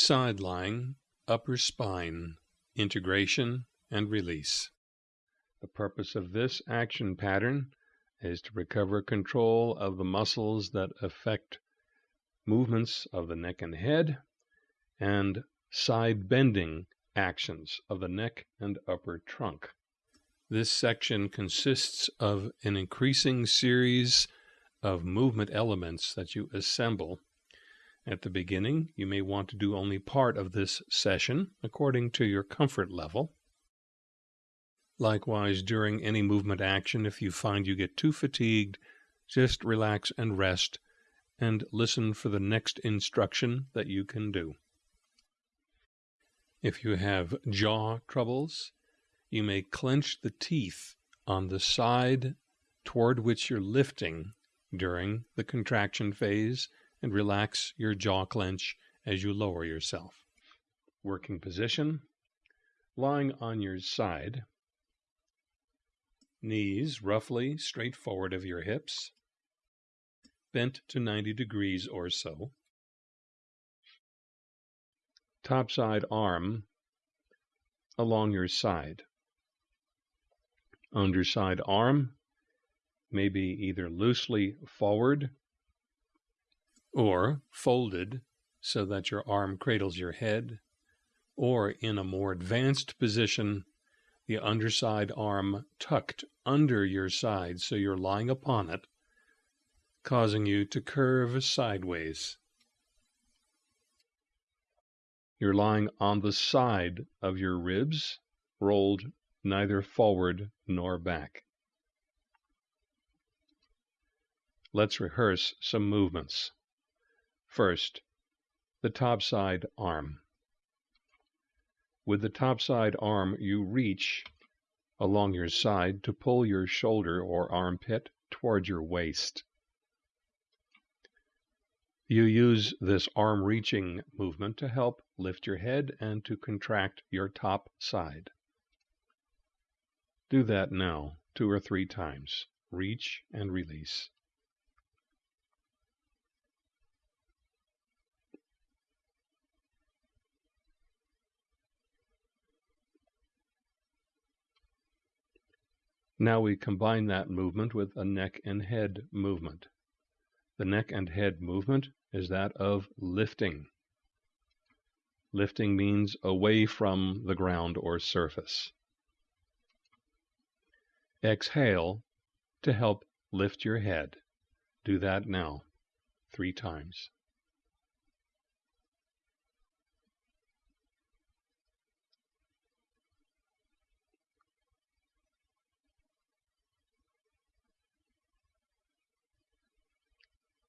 Side lying, upper spine, integration and release. The purpose of this action pattern is to recover control of the muscles that affect movements of the neck and head and side bending actions of the neck and upper trunk. This section consists of an increasing series of movement elements that you assemble at the beginning, you may want to do only part of this session according to your comfort level. Likewise, during any movement action, if you find you get too fatigued, just relax and rest and listen for the next instruction that you can do. If you have jaw troubles, you may clench the teeth on the side toward which you're lifting during the contraction phase and relax your jaw clench as you lower yourself. Working position, lying on your side, knees roughly straight forward of your hips, bent to 90 degrees or so. Top side arm along your side. Underside arm may be either loosely forward or folded so that your arm cradles your head, or in a more advanced position, the underside arm tucked under your side so you're lying upon it, causing you to curve sideways. You're lying on the side of your ribs, rolled neither forward nor back. Let's rehearse some movements. First, the topside arm. With the topside arm, you reach along your side to pull your shoulder or armpit toward your waist. You use this arm reaching movement to help lift your head and to contract your top side. Do that now two or three times. Reach and release. Now we combine that movement with a neck and head movement. The neck and head movement is that of lifting. Lifting means away from the ground or surface. Exhale to help lift your head. Do that now, three times.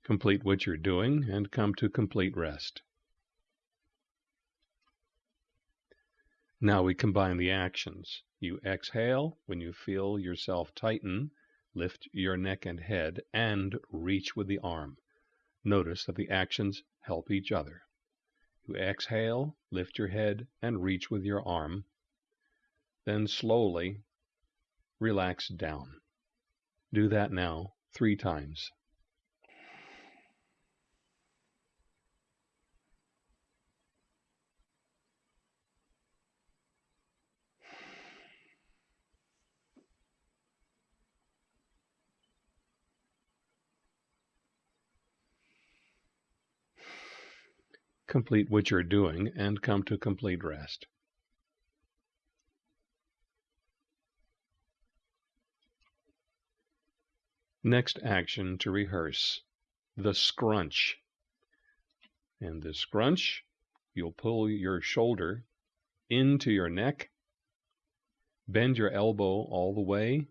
Complete what you're doing and come to complete rest. Now we combine the actions. You exhale when you feel yourself tighten, lift your neck and head, and reach with the arm. Notice that the actions help each other. You exhale, lift your head, and reach with your arm. Then slowly relax down. Do that now three times. Complete what you're doing and come to complete rest. Next action to rehearse, the scrunch. In the scrunch, you'll pull your shoulder into your neck, bend your elbow all the way,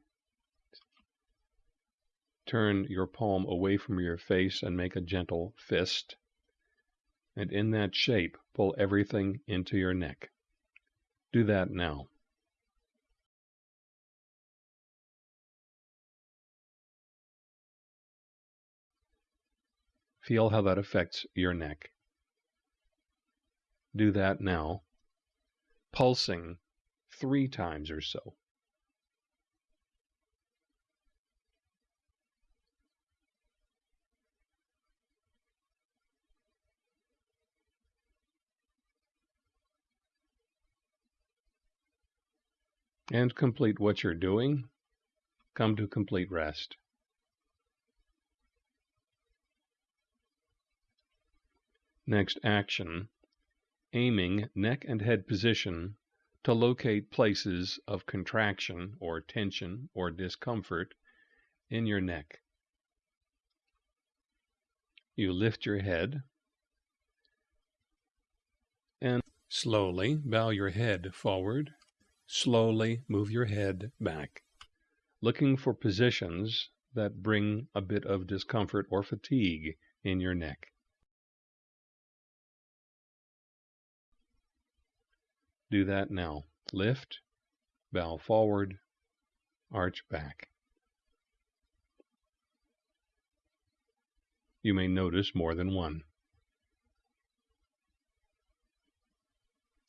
turn your palm away from your face and make a gentle fist and in that shape, pull everything into your neck. Do that now. Feel how that affects your neck. Do that now, pulsing three times or so. And complete what you're doing. Come to complete rest. Next action, aiming neck and head position to locate places of contraction or tension or discomfort in your neck. You lift your head and slowly bow your head forward. Slowly move your head back, looking for positions that bring a bit of discomfort or fatigue in your neck. Do that now. Lift, bow forward, arch back. You may notice more than one.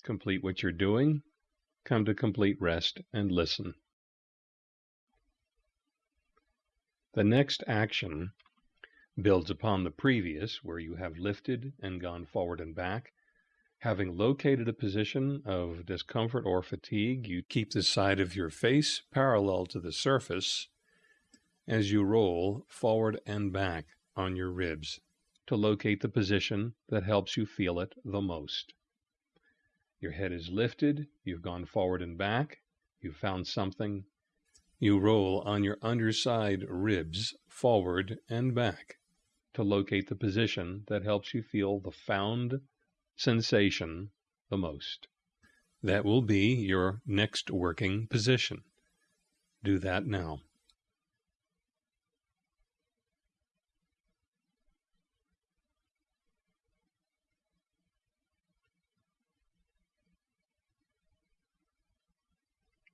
Complete what you're doing, come to complete rest and listen. The next action builds upon the previous, where you have lifted and gone forward and back, Having located a position of discomfort or fatigue, you keep the side of your face parallel to the surface as you roll forward and back on your ribs to locate the position that helps you feel it the most. Your head is lifted, you've gone forward and back, you've found something. You roll on your underside ribs forward and back to locate the position that helps you feel the found sensation the most. That will be your next working position. Do that now.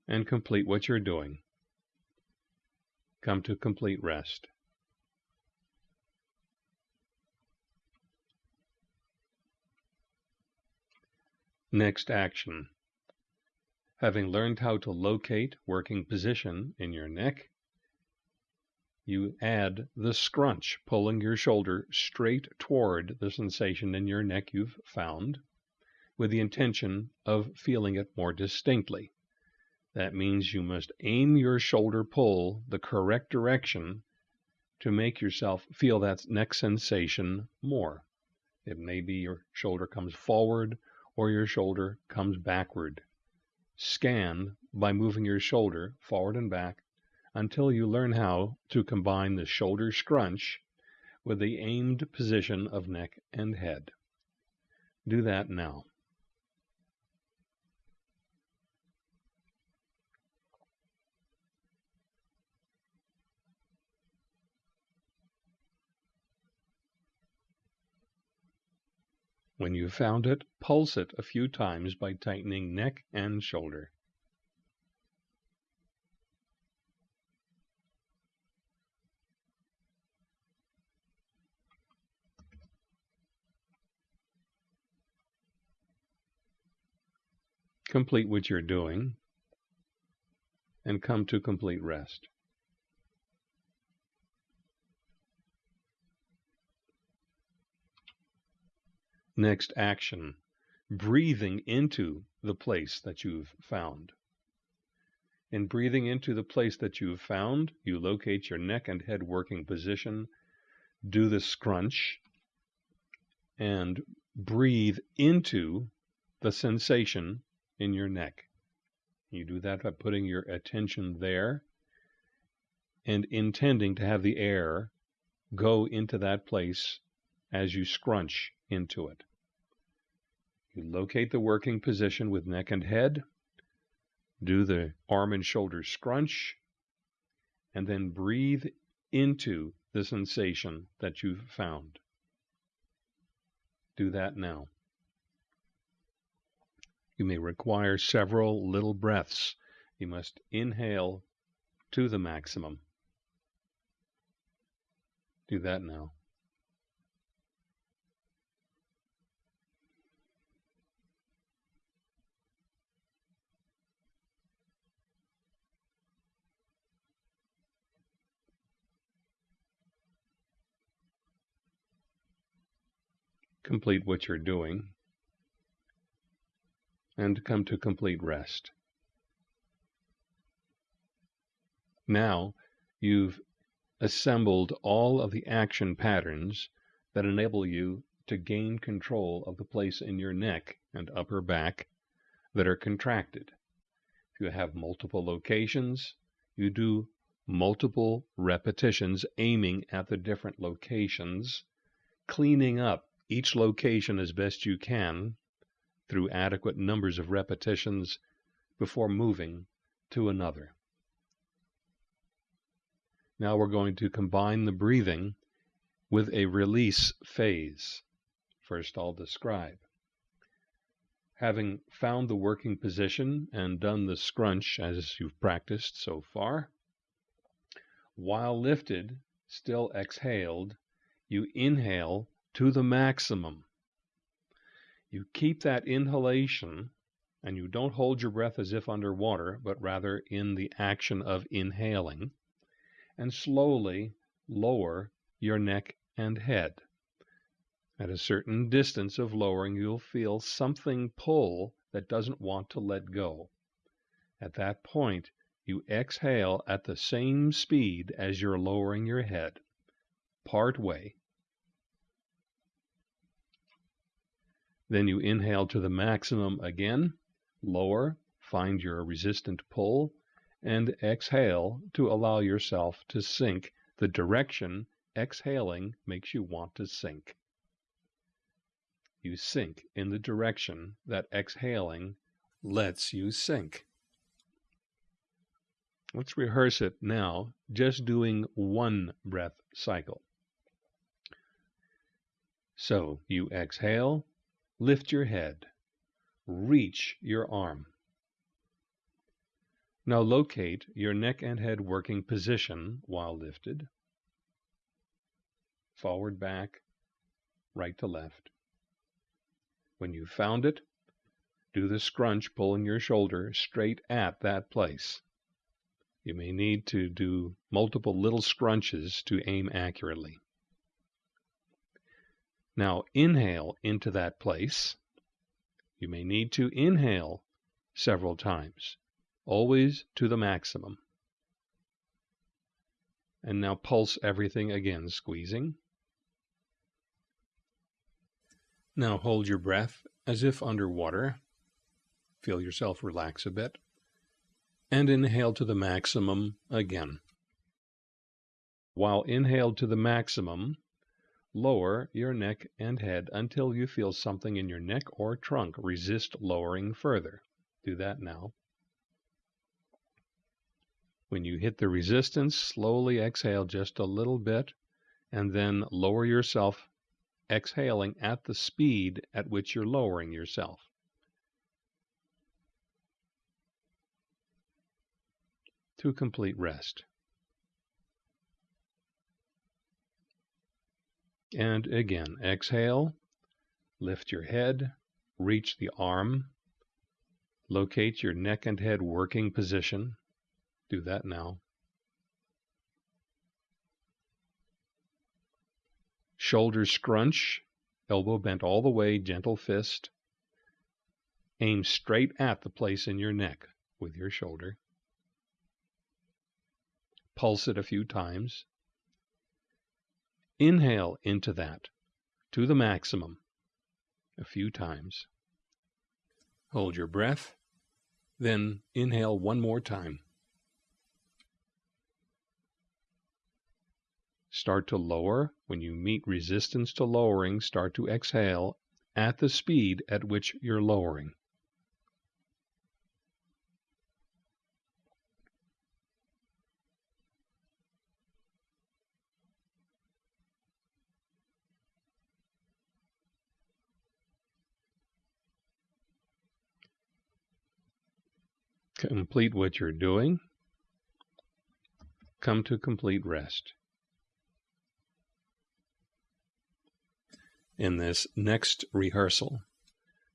And complete what you're doing. Come to complete rest. Next action. Having learned how to locate working position in your neck, you add the scrunch, pulling your shoulder straight toward the sensation in your neck you've found, with the intention of feeling it more distinctly. That means you must aim your shoulder pull the correct direction to make yourself feel that neck sensation more. It may be your shoulder comes forward or your shoulder comes backward. Scan by moving your shoulder forward and back until you learn how to combine the shoulder scrunch with the aimed position of neck and head. Do that now. When you've found it, pulse it a few times by tightening neck and shoulder. Complete what you're doing and come to complete rest. Next action, breathing into the place that you've found. In breathing into the place that you've found, you locate your neck and head working position, do the scrunch, and breathe into the sensation in your neck. You do that by putting your attention there and intending to have the air go into that place as you scrunch into it. You locate the working position with neck and head, do the arm and shoulder scrunch, and then breathe into the sensation that you've found. Do that now. You may require several little breaths. You must inhale to the maximum. Do that now. Complete what you're doing and come to complete rest. Now you've assembled all of the action patterns that enable you to gain control of the place in your neck and upper back that are contracted. If you have multiple locations, you do multiple repetitions aiming at the different locations, cleaning up each location as best you can through adequate numbers of repetitions before moving to another. Now we're going to combine the breathing with a release phase. First, I'll describe. Having found the working position and done the scrunch as you've practiced so far, while lifted, still exhaled, you inhale to the maximum. You keep that inhalation and you don't hold your breath as if underwater, but rather in the action of inhaling, and slowly lower your neck and head. At a certain distance of lowering, you'll feel something pull that doesn't want to let go. At that point, you exhale at the same speed as you're lowering your head, part way. Then you inhale to the maximum again, lower, find your resistant pull, and exhale to allow yourself to sink the direction exhaling makes you want to sink. You sink in the direction that exhaling lets you sink. Let's rehearse it now, just doing one breath cycle. So you exhale, lift your head, reach your arm. Now locate your neck and head working position while lifted. Forward, back, right to left. When you've found it, do the scrunch pulling your shoulder straight at that place. You may need to do multiple little scrunches to aim accurately. Now inhale into that place. You may need to inhale several times, always to the maximum. And now pulse everything again, squeezing. Now hold your breath as if underwater. Feel yourself relax a bit and inhale to the maximum again. While inhaled to the maximum, lower your neck and head until you feel something in your neck or trunk resist lowering further. Do that now. When you hit the resistance, slowly exhale just a little bit and then lower yourself, exhaling at the speed at which you're lowering yourself. to complete rest. And again, exhale, lift your head, reach the arm, locate your neck and head working position. Do that now. Shoulders scrunch, elbow bent all the way, gentle fist. Aim straight at the place in your neck with your shoulder pulse it a few times. Inhale into that to the maximum a few times. Hold your breath, then inhale one more time. Start to lower. When you meet resistance to lowering, start to exhale at the speed at which you're lowering. Complete what you're doing, come to complete rest. In this next rehearsal,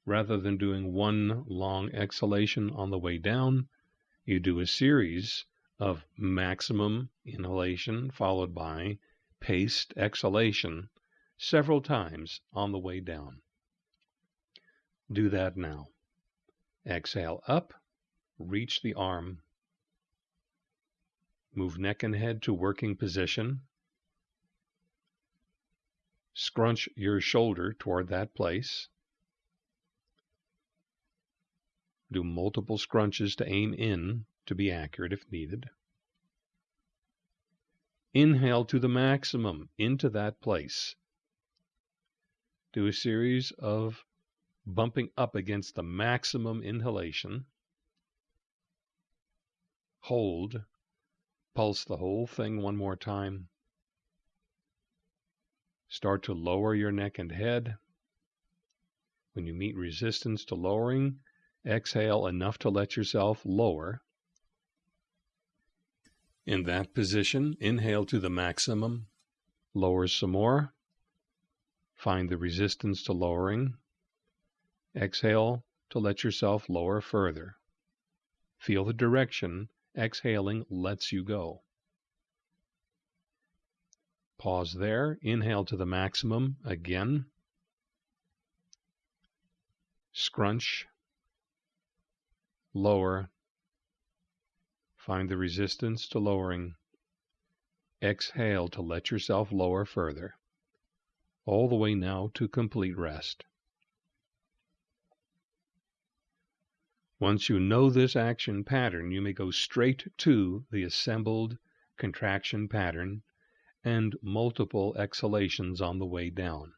rather than doing one long exhalation on the way down, you do a series of maximum inhalation followed by paced exhalation several times on the way down. Do that now. Exhale up reach the arm. Move neck and head to working position. Scrunch your shoulder toward that place. Do multiple scrunches to aim in to be accurate if needed. Inhale to the maximum into that place. Do a series of bumping up against the maximum inhalation. Hold. Pulse the whole thing one more time. Start to lower your neck and head. When you meet resistance to lowering, exhale enough to let yourself lower. In that position, inhale to the maximum, lower some more. Find the resistance to lowering. Exhale to let yourself lower further. Feel the direction exhaling lets you go. Pause there. Inhale to the maximum again. Scrunch. Lower. Find the resistance to lowering. Exhale to let yourself lower further. All the way now to complete rest. Once you know this action pattern, you may go straight to the assembled contraction pattern and multiple exhalations on the way down.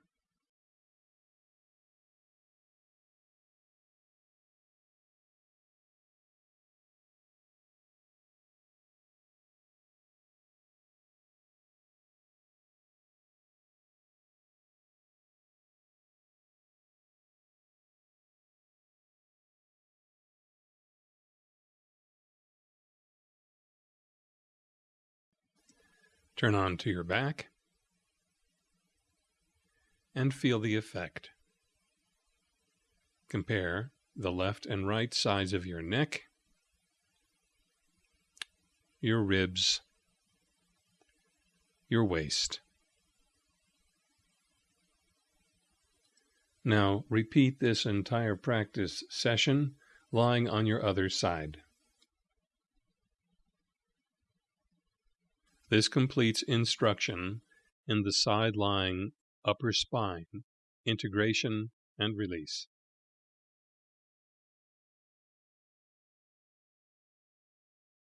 Turn on to your back and feel the effect. Compare the left and right sides of your neck, your ribs, your waist. Now repeat this entire practice session lying on your other side. This completes instruction in the side lying upper spine, integration and release.